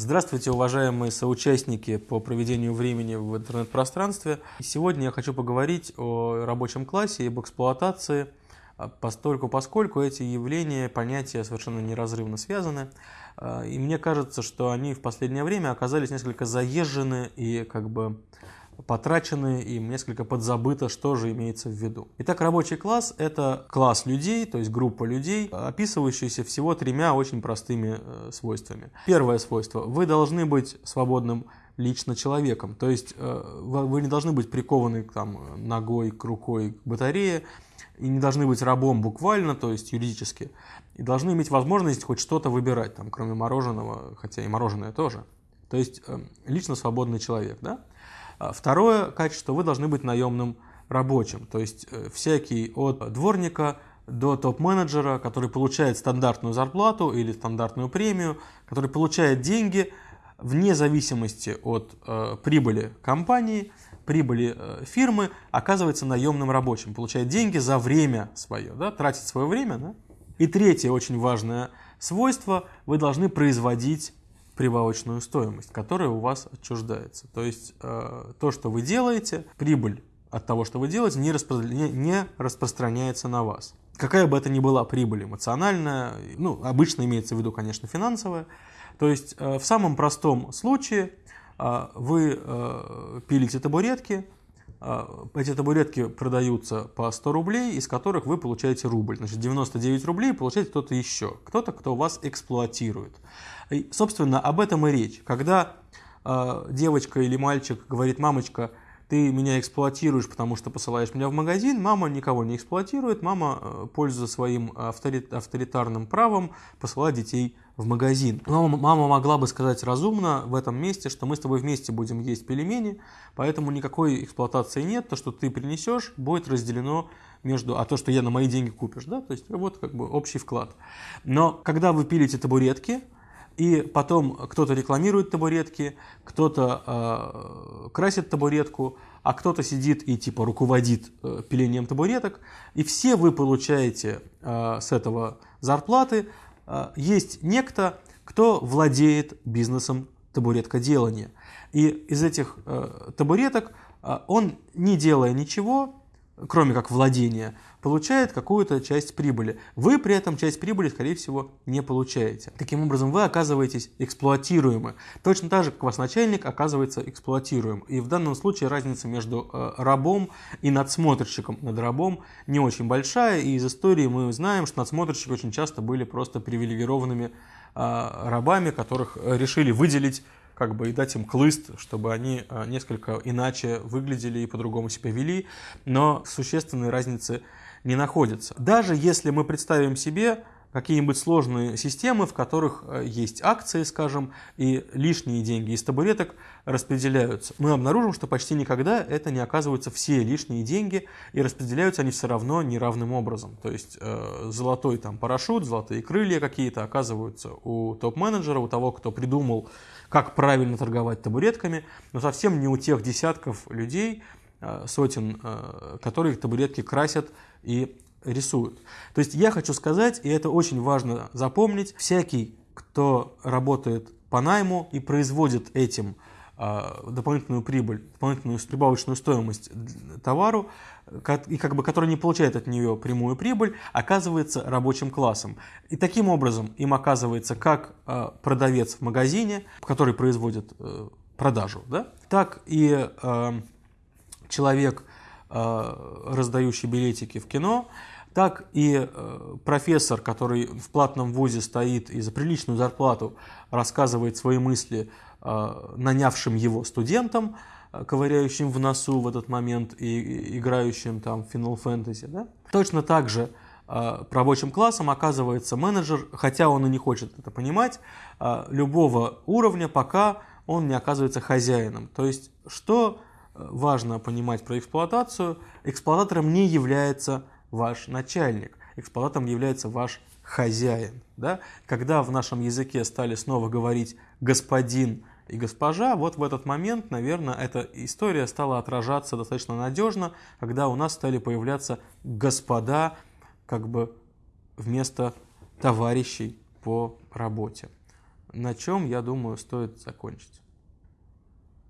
Здравствуйте, уважаемые соучастники по проведению времени в интернет-пространстве. Сегодня я хочу поговорить о рабочем классе и об эксплуатации, а, постольку, поскольку эти явления, понятия совершенно неразрывно связаны. А, и мне кажется, что они в последнее время оказались несколько заезжены и как бы потрачены, и несколько подзабыто, что же имеется в виду. Итак, рабочий класс – это класс людей, то есть группа людей, описывающаяся всего тремя очень простыми э, свойствами. Первое свойство – вы должны быть свободным лично человеком, то есть э, вы не должны быть прикованы там, ногой к рукой к батарее, и не должны быть рабом буквально, то есть юридически, и должны иметь возможность хоть что-то выбирать, там, кроме мороженого, хотя и мороженое тоже. То есть э, лично свободный человек. Да? А второе качество, вы должны быть наемным рабочим, то есть э, всякий от дворника до топ-менеджера, который получает стандартную зарплату или стандартную премию, который получает деньги вне зависимости от э, прибыли компании, прибыли э, фирмы, оказывается наемным рабочим, получает деньги за время свое, да, тратит свое время. Да? И третье очень важное свойство, вы должны производить прибавочную стоимость, которая у вас отчуждается. То есть э, то, что вы делаете, прибыль от того, что вы делаете, не, распро... не распространяется на вас. Какая бы это ни была прибыль эмоциональная, ну, обычно имеется в виду, конечно, финансовая. То есть э, в самом простом случае э, вы пилите табуретки, эти табуретки продаются по 100 рублей, из которых вы получаете рубль. Значит, 99 рублей получает кто-то еще, кто-то, кто вас эксплуатирует. И, собственно, об этом и речь. Когда э, девочка или мальчик говорит, мамочка, ты меня эксплуатируешь, потому что посылаешь меня в магазин, мама никого не эксплуатирует, мама, э, пользуясь своим авторитарным правом, посылает детей в магазин. Но мама могла бы сказать разумно в этом месте, что мы с тобой вместе будем есть пельмени, поэтому никакой эксплуатации нет, то, что ты принесешь, будет разделено между, а то, что я на мои деньги купишь, да, то есть вот как бы общий вклад. Но когда вы пилите табуретки, и потом кто-то рекламирует табуретки, кто-то э, красит табуретку, а кто-то сидит и типа руководит э, пилением табуреток. И все вы получаете э, с этого зарплаты. Э, есть некто, кто владеет бизнесом табуреткоделания. И из этих э, табуреток э, он, не делая ничего, кроме как владения, получает какую-то часть прибыли. Вы при этом часть прибыли, скорее всего, не получаете. Таким образом, вы оказываетесь эксплуатируемы. Точно так же, как ваш начальник оказывается эксплуатируем. И в данном случае разница между э, рабом и надсмотрщиком над рабом не очень большая. И из истории мы знаем, что надсмотрщики очень часто были просто привилегированными э, рабами, которых решили выделить как бы и дать им клыст, чтобы они а, несколько иначе выглядели и по-другому себя вели, но существенной разницы не находится. Даже если мы представим себе какие-нибудь сложные системы, в которых а, есть акции, скажем, и лишние деньги из табуреток распределяются. Мы обнаружим, что почти никогда это не оказываются все лишние деньги, и распределяются они все равно неравным образом. То есть э, золотой там парашют, золотые крылья какие-то оказываются у топ-менеджера, у того, кто придумал как правильно торговать табуретками, но совсем не у тех десятков людей, э, сотен, э, которые табуретки красят и рисуют. То есть я хочу сказать, и это очень важно запомнить, всякий, кто работает по найму и производит этим а, дополнительную прибыль, дополнительную прибавочную стоимость товару, и как бы, который не получает от нее прямую прибыль, оказывается рабочим классом. И таким образом им оказывается как а, продавец в магазине, который производит э, продажу, да, так и а, человек, раздающий билетики в кино, так и э, профессор, который в платном вузе стоит и за приличную зарплату рассказывает свои мысли Э, нанявшим его студентам, э, ковыряющим в носу в этот момент и играющим там Final Fantasy. Да? Точно так же э, рабочим классом оказывается менеджер, хотя он и не хочет это понимать, любого уровня, пока он не оказывается хозяином. То есть, что важно понимать про эксплуатацию, эксплуататором не является ваш начальник, эксплуататором является ваш хозяин. Да? Когда в нашем языке стали снова говорить господин и госпожа, вот в этот момент, наверное, эта история стала отражаться достаточно надежно, когда у нас стали появляться господа как бы вместо товарищей по работе. на чем, я думаю, стоит закончить.